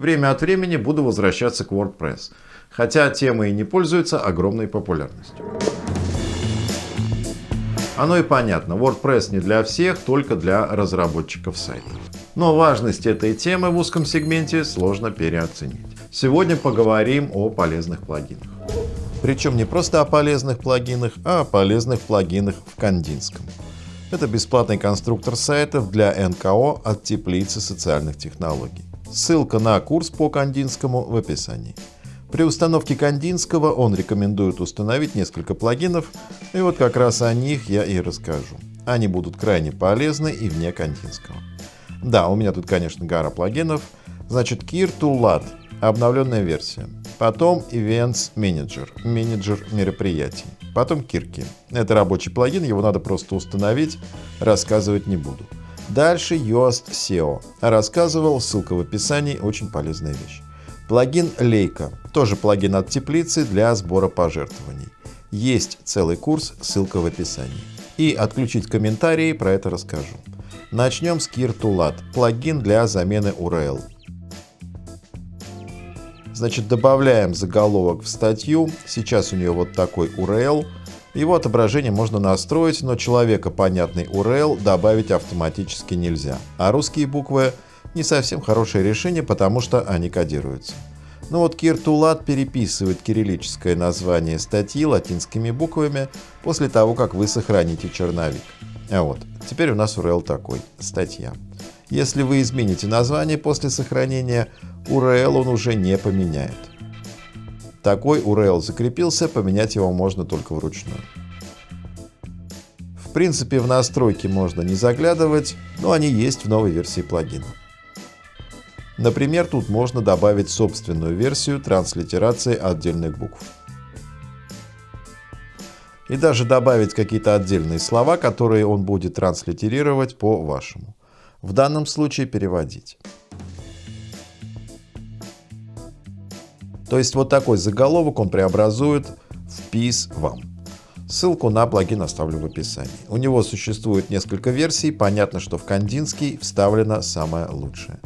Время от времени буду возвращаться к WordPress, хотя тема и не пользуется огромной популярностью. Оно и понятно, WordPress не для всех, только для разработчиков сайтов. Но важность этой темы в узком сегменте сложно переоценить. Сегодня поговорим о полезных плагинах. Причем не просто о полезных плагинах, а о полезных плагинах в Кандинском. Это бесплатный конструктор сайтов для НКО от теплицы социальных технологий. Ссылка на курс по Кандинскому в описании. При установке Кандинского он рекомендует установить несколько плагинов, и вот как раз о них я и расскажу. Они будут крайне полезны и вне Кандинского. Да, у меня тут, конечно, гора плагинов. Значит, Kir to LAT – обновленная версия. Потом Events Manager – менеджер мероприятий. Потом Kirki. Это рабочий плагин, его надо просто установить, рассказывать не буду. Дальше Yoast SEO. Рассказывал, ссылка в описании, очень полезная вещь. Плагин Лейка, тоже плагин от теплицы для сбора пожертвований. Есть целый курс, ссылка в описании. И отключить комментарии, про это расскажу. Начнем с KirTulat, плагин для замены URL. Значит, добавляем заголовок в статью. Сейчас у нее вот такой URL. Его отображение можно настроить, но человека понятный URL добавить автоматически нельзя. А русские буквы не совсем хорошее решение, потому что они кодируются. Но ну вот Киртулат переписывает кириллическое название статьи латинскими буквами после того, как вы сохраните черновик. А вот, теперь у нас URL такой – статья. Если вы измените название после сохранения, URL он уже не поменяет. Такой URL закрепился, поменять его можно только вручную. В принципе, в настройки можно не заглядывать, но они есть в новой версии плагина. Например, тут можно добавить собственную версию транслитерации отдельных букв. И даже добавить какие-то отдельные слова, которые он будет транслитерировать по-вашему. В данном случае переводить. То есть вот такой заголовок он преобразует в PIS вам. Ссылку на плагин оставлю в описании. У него существует несколько версий, понятно, что в Кандинский вставлена самая лучшая.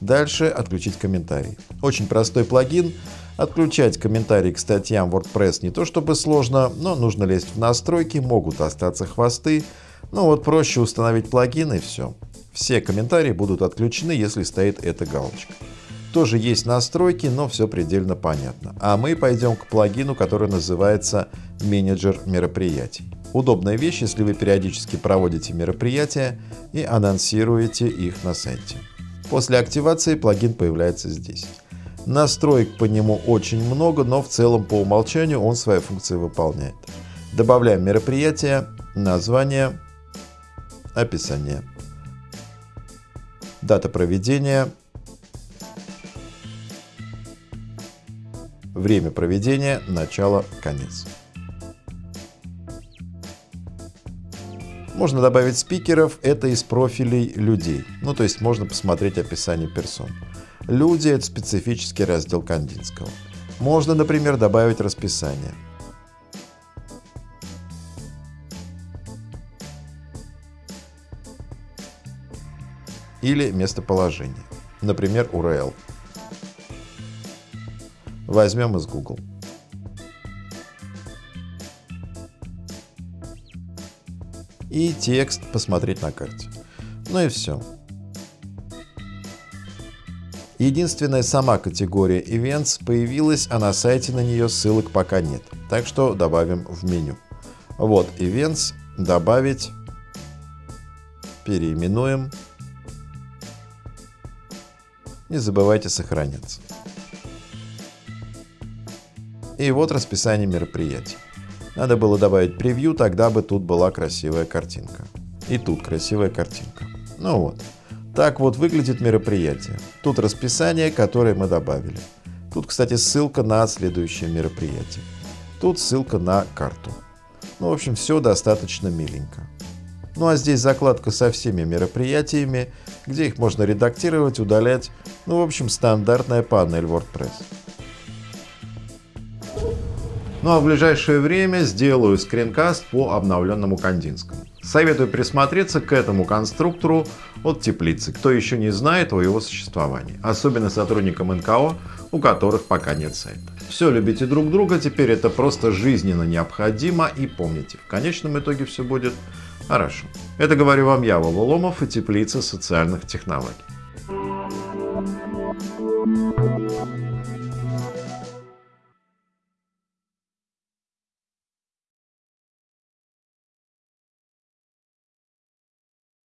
Дальше отключить комментарий. Очень простой плагин. Отключать комментарии к статьям WordPress не то чтобы сложно, но нужно лезть в настройки, могут остаться хвосты. Ну вот проще установить плагин и все. Все комментарии будут отключены, если стоит эта галочка. Тоже есть настройки, но все предельно понятно. А мы пойдем к плагину, который называется «Менеджер мероприятий». Удобная вещь, если вы периодически проводите мероприятия и анонсируете их на сайте. После активации плагин появляется здесь. Настроек по нему очень много, но в целом по умолчанию он свои функции выполняет. Добавляем мероприятие, название, описание, дата проведения, время проведения, начало, конец. Можно добавить спикеров, это из профилей людей. Ну, то есть можно посмотреть описание персон. Люди — это специфический раздел Кандинского. Можно, например, добавить расписание. Или местоположение. Например, URL. Возьмем из Google. и текст посмотреть на карте. Ну и все. Единственная сама категория Events появилась, а на сайте на нее ссылок пока нет. Так что добавим в меню. Вот Events, добавить, переименуем. Не забывайте сохраняться. И вот расписание мероприятий. Надо было добавить превью, тогда бы тут была красивая картинка. И тут красивая картинка. Ну вот. Так вот выглядит мероприятие. Тут расписание, которое мы добавили. Тут, кстати, ссылка на следующее мероприятие. Тут ссылка на карту. Ну, в общем, все достаточно миленько. Ну а здесь закладка со всеми мероприятиями, где их можно редактировать, удалять. Ну, в общем, стандартная панель WordPress. Ну а в ближайшее время сделаю скринкаст по обновленному Кандинскому. Советую присмотреться к этому конструктору от теплицы, кто еще не знает о его существовании, особенно сотрудникам НКО, у которых пока нет сайта. Все, любите друг друга, теперь это просто жизненно необходимо и помните, в конечном итоге все будет хорошо. Это говорю вам я, Вова Ломов и теплица социальных технологий.